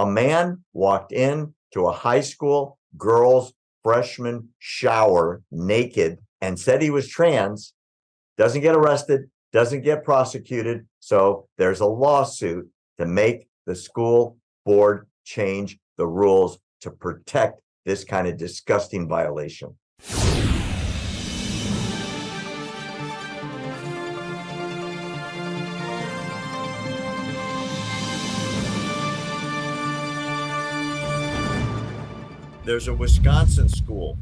A man walked in to a high school girls freshman shower naked and said he was trans, doesn't get arrested, doesn't get prosecuted. So there's a lawsuit to make the school board change the rules to protect this kind of disgusting violation. There's a Wisconsin school.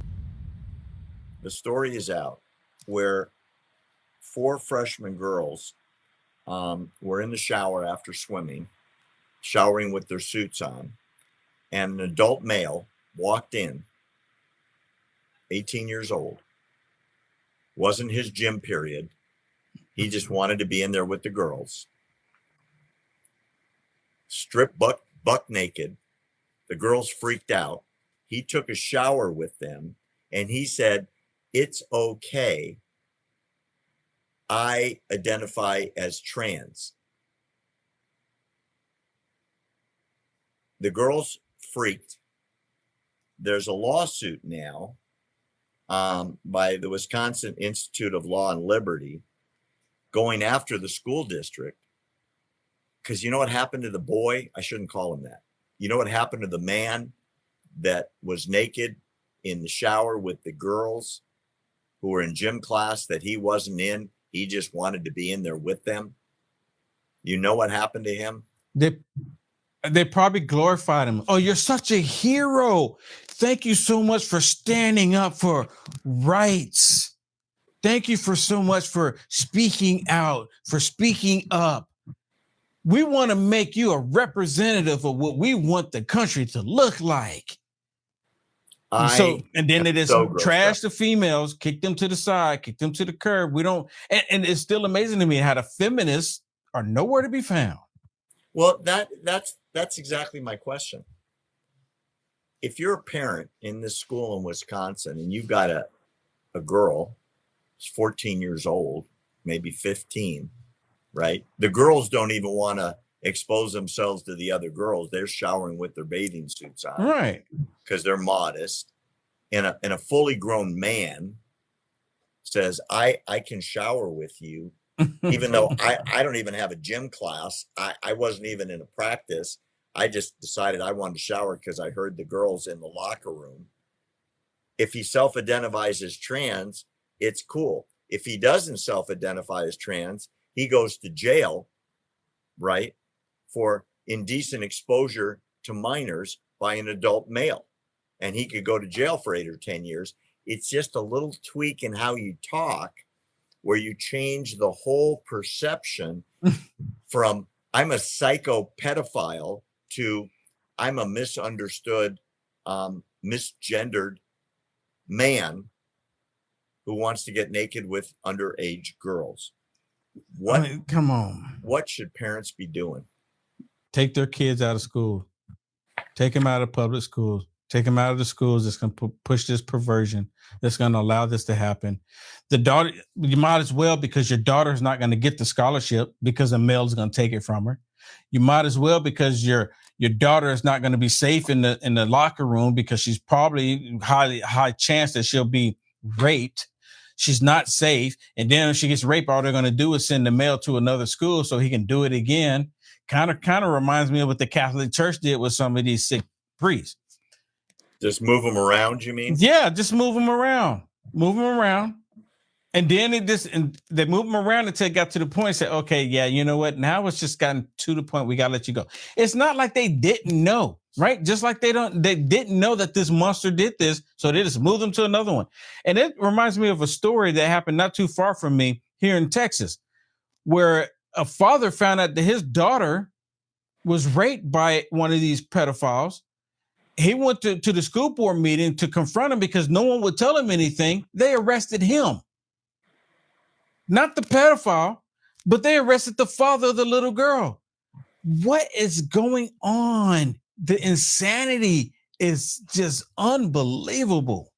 The story is out where four freshman girls um, were in the shower after swimming, showering with their suits on, and an adult male walked in, 18 years old. Wasn't his gym period. He just wanted to be in there with the girls. Stripped buck, buck naked. The girls freaked out. He took a shower with them and he said, It's okay. I identify as trans. The girls freaked. There's a lawsuit now um, by the Wisconsin Institute of Law and Liberty going after the school district because you know what happened to the boy? I shouldn't call him that. You know what happened to the man that was naked in the shower with the girls who were in gym class that he wasn't in? He just wanted to be in there with them. You know what happened to him? They they probably glorified him. Oh, you're such a hero. Thank you so much for standing up for rights. Thank you for so much for speaking out, for speaking up. We want to make you a representative of what we want the country to look like. And so and then they just so trash the females, kick them to the side, kick them to the curb. We don't, and, and it's still amazing to me how the feminists are nowhere to be found. Well, that that's that's exactly my question. If you're a parent in this school in Wisconsin and you've got a a girl, she's 14 years old, maybe 15, right? The girls don't even want to expose themselves to the other girls. They're showering with their bathing suits on, right? Because they're modest. And a and a fully grown man says, "I I can shower with you, even though I I don't even have a gym class. I I wasn't even in a practice. I just decided I wanted to shower because I heard the girls in the locker room. If he self-identifies as trans, it's cool. If he doesn't self-identify as trans, he goes to jail, right? For indecent exposure to minors by an adult male. And he could go to jail for eight or 10 years. It's just a little tweak in how you talk where you change the whole perception from I'm a psycho pedophile to I'm a misunderstood, um, misgendered man who wants to get naked with underage girls. What come on. What should parents be doing? Take their kids out of school, take them out of public schools, take them out of the schools that's going to push this perversion, that's going to allow this to happen. The daughter, you might as well because your daughter's not going to get the scholarship because a male's going to take it from her. You might as well because your your daughter is not going to be safe in the in the locker room because she's probably highly high chance that she'll be raped. She's not safe, and then if she gets raped, all they're going to do is send the male to another school so he can do it again kind of kind of reminds me of what the Catholic Church did with some of these sick priests. Just move them around, you mean? Yeah, just move them around, move them around, and then it just and they move them around until it got to the point. Say, okay, yeah, you know what? Now it's just gotten to the point we gotta let you go. It's not like they didn't know, right? Just like they don't, they didn't know that this monster did this, so they just moved them to another one. And it reminds me of a story that happened not too far from me here in Texas, where a father found out that his daughter was raped by one of these pedophiles. He went to, to the school board meeting to confront him because no one would tell him anything. They arrested him. Not the pedophile, but they arrested the father of the little girl. What is going on? The insanity is just unbelievable.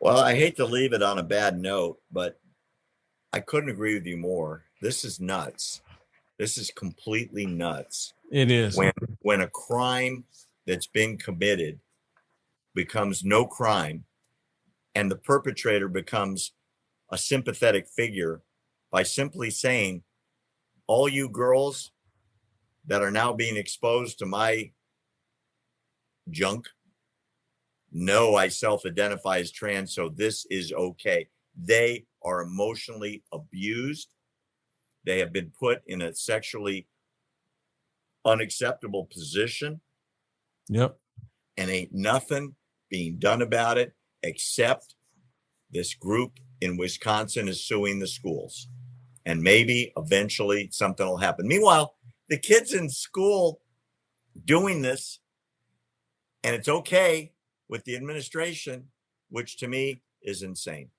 Well, I hate to leave it on a bad note, but I couldn't agree with you more. This is nuts. This is completely nuts. It is. When when a crime that's been committed becomes no crime and the perpetrator becomes a sympathetic figure by simply saying, all you girls that are now being exposed to my junk know I self identify as trans, so this is okay. They are emotionally abused. They have been put in a sexually unacceptable position, Yep. and ain't nothing being done about it except this group in Wisconsin is suing the schools. And maybe eventually something will happen. Meanwhile, the kids in school doing this, and it's okay with the administration, which to me is insane.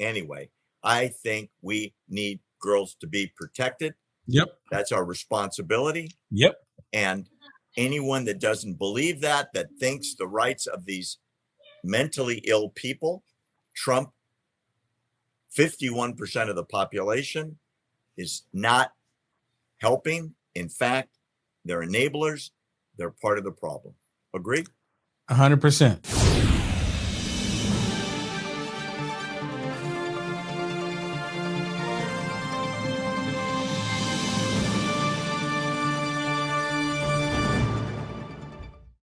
Anyway, I think we need girls to be protected. Yep. That's our responsibility. Yep. And anyone that doesn't believe that, that thinks the rights of these mentally ill people trump 51% of the population is not helping. In fact, they're enablers. They're part of the problem. Agree? hundred percent.